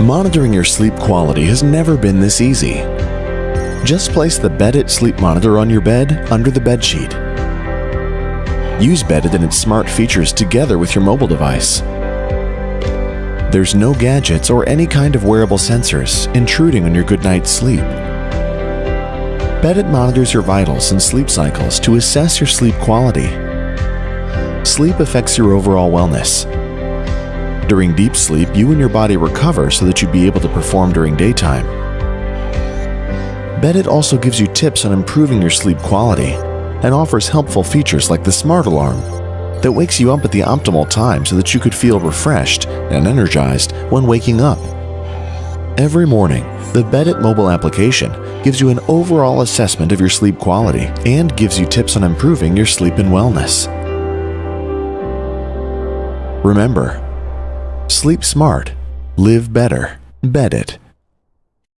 Monitoring your sleep quality has never been this easy. Just place the Beddit sleep monitor on your bed under the bedsheet. Use Beddit and its smart features together with your mobile device. There's no gadgets or any kind of wearable sensors intruding on your good night's sleep. Beddit monitors your vitals and sleep cycles to assess your sleep quality. Sleep affects your overall wellness. During deep sleep, you and your body recover so that you'd be able to perform during daytime. Beddit also gives you tips on improving your sleep quality and offers helpful features like the Smart Alarm that wakes you up at the optimal time so that you could feel refreshed and energized when waking up. Every morning, the Beddit mobile application gives you an overall assessment of your sleep quality and gives you tips on improving your sleep and wellness. Remember, sleep smart, live better, Beddit.